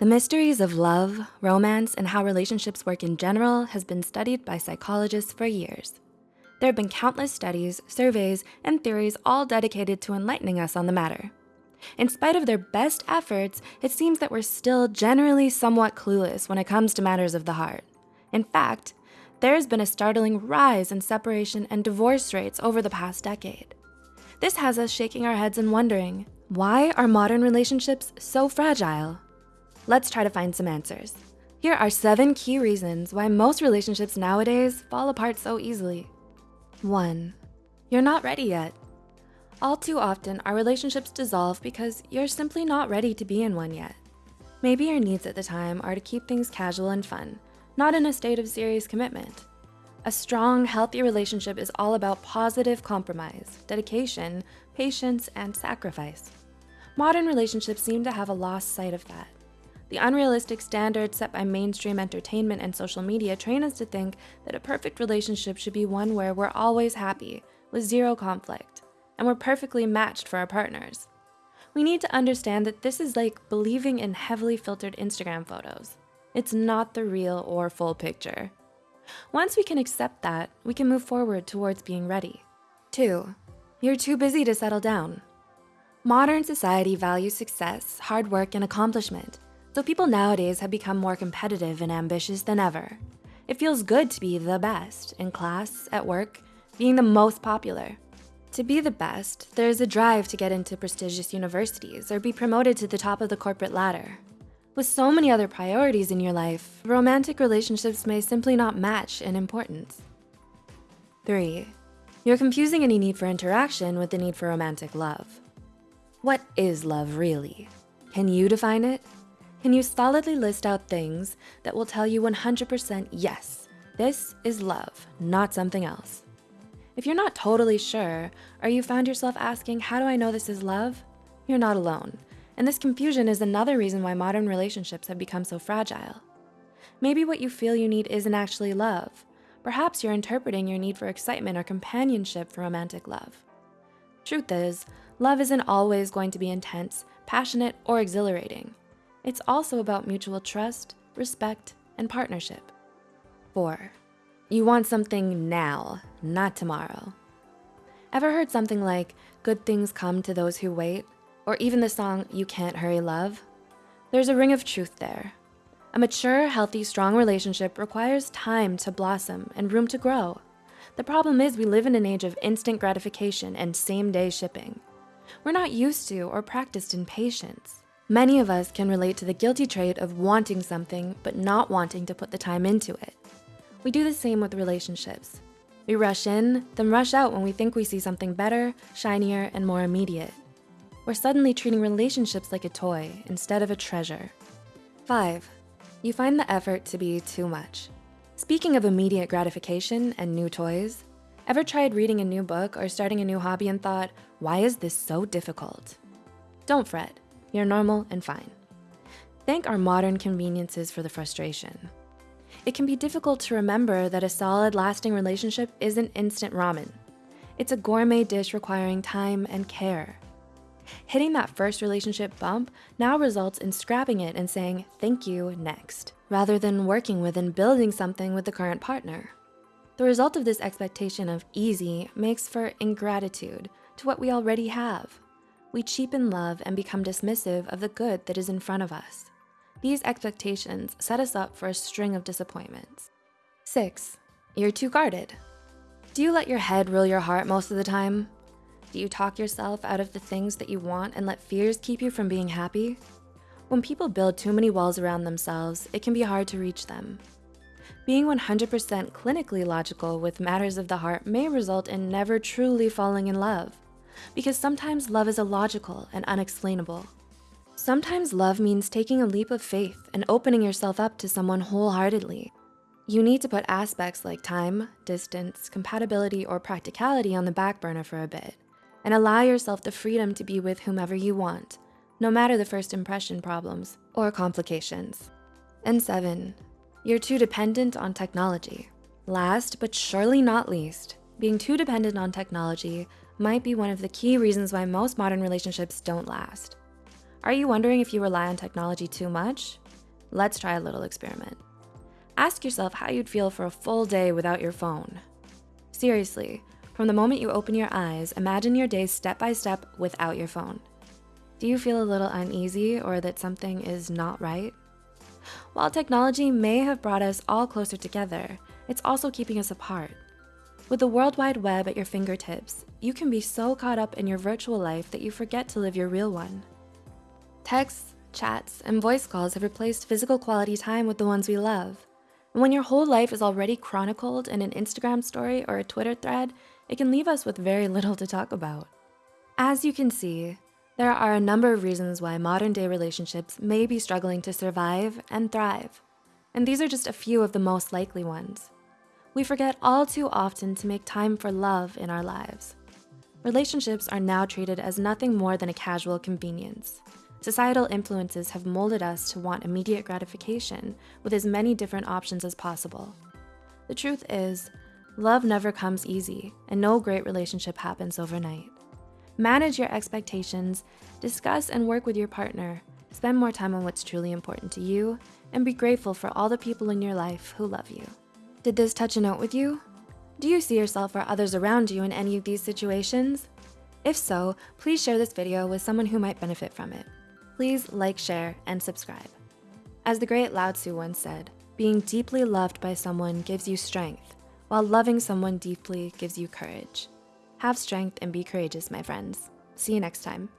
The mysteries of love, romance, and how relationships work in general has been studied by psychologists for years. There have been countless studies, surveys, and theories all dedicated to enlightening us on the matter. In spite of their best efforts, it seems that we're still generally somewhat clueless when it comes to matters of the heart. In fact, there has been a startling rise in separation and divorce rates over the past decade. This has us shaking our heads and wondering, why are modern relationships so fragile? Let's try to find some answers. Here are seven key reasons why most relationships nowadays fall apart so easily. One, you're not ready yet. All too often, our relationships dissolve because you're simply not ready to be in one yet. Maybe your needs at the time are to keep things casual and fun, not in a state of serious commitment. A strong, healthy relationship is all about positive compromise, dedication, patience, and sacrifice. Modern relationships seem to have a lost sight of that. The unrealistic standards set by mainstream entertainment and social media train us to think that a perfect relationship should be one where we're always happy, with zero conflict, and we're perfectly matched for our partners. We need to understand that this is like believing in heavily filtered Instagram photos. It's not the real or full picture. Once we can accept that, we can move forward towards being ready. Two, you're too busy to settle down. Modern society values success, hard work, and accomplishment. So people nowadays have become more competitive and ambitious than ever. It feels good to be the best in class, at work, being the most popular. To be the best, there's a drive to get into prestigious universities or be promoted to the top of the corporate ladder. With so many other priorities in your life, romantic relationships may simply not match in importance. Three, you're confusing any need for interaction with the need for romantic love. What is love really? Can you define it? Can you solidly list out things that will tell you 100% yes, this is love, not something else? If you're not totally sure, or you found yourself asking, how do I know this is love? You're not alone. And this confusion is another reason why modern relationships have become so fragile. Maybe what you feel you need isn't actually love. Perhaps you're interpreting your need for excitement or companionship for romantic love. Truth is, love isn't always going to be intense, passionate, or exhilarating. It's also about mutual trust, respect, and partnership. Four, you want something now, not tomorrow. Ever heard something like, good things come to those who wait? Or even the song, you can't hurry love? There's a ring of truth there. A mature, healthy, strong relationship requires time to blossom and room to grow. The problem is we live in an age of instant gratification and same day shipping. We're not used to or practiced in patience. Many of us can relate to the guilty trait of wanting something, but not wanting to put the time into it. We do the same with relationships. We rush in, then rush out when we think we see something better, shinier, and more immediate. We're suddenly treating relationships like a toy instead of a treasure. Five, you find the effort to be too much. Speaking of immediate gratification and new toys, ever tried reading a new book or starting a new hobby and thought, why is this so difficult? Don't fret. You're normal and fine. Thank our modern conveniences for the frustration. It can be difficult to remember that a solid, lasting relationship isn't instant ramen. It's a gourmet dish requiring time and care. Hitting that first relationship bump now results in scrapping it and saying, thank you, next, rather than working with and building something with the current partner. The result of this expectation of easy makes for ingratitude to what we already have we cheapen love and become dismissive of the good that is in front of us. These expectations set us up for a string of disappointments. Six, you're too guarded. Do you let your head rule your heart most of the time? Do you talk yourself out of the things that you want and let fears keep you from being happy? When people build too many walls around themselves, it can be hard to reach them. Being 100% clinically logical with matters of the heart may result in never truly falling in love because sometimes love is illogical and unexplainable. Sometimes love means taking a leap of faith and opening yourself up to someone wholeheartedly. You need to put aspects like time, distance, compatibility, or practicality on the back burner for a bit and allow yourself the freedom to be with whomever you want, no matter the first impression problems or complications. And seven, you're too dependent on technology. Last, but surely not least, being too dependent on technology might be one of the key reasons why most modern relationships don't last. Are you wondering if you rely on technology too much? Let's try a little experiment. Ask yourself how you'd feel for a full day without your phone. Seriously, from the moment you open your eyes, imagine your day step by step without your phone. Do you feel a little uneasy or that something is not right? While technology may have brought us all closer together, it's also keeping us apart. With the World Wide Web at your fingertips, you can be so caught up in your virtual life that you forget to live your real one. Texts, chats, and voice calls have replaced physical quality time with the ones we love. And when your whole life is already chronicled in an Instagram story or a Twitter thread, it can leave us with very little to talk about. As you can see, there are a number of reasons why modern day relationships may be struggling to survive and thrive. And these are just a few of the most likely ones. We forget all too often to make time for love in our lives. Relationships are now treated as nothing more than a casual convenience. Societal influences have molded us to want immediate gratification with as many different options as possible. The truth is, love never comes easy and no great relationship happens overnight. Manage your expectations, discuss and work with your partner, spend more time on what's truly important to you, and be grateful for all the people in your life who love you. Did this touch a note with you? Do you see yourself or others around you in any of these situations? If so, please share this video with someone who might benefit from it. Please like, share, and subscribe. As the great Lao Tzu once said, being deeply loved by someone gives you strength, while loving someone deeply gives you courage. Have strength and be courageous, my friends. See you next time.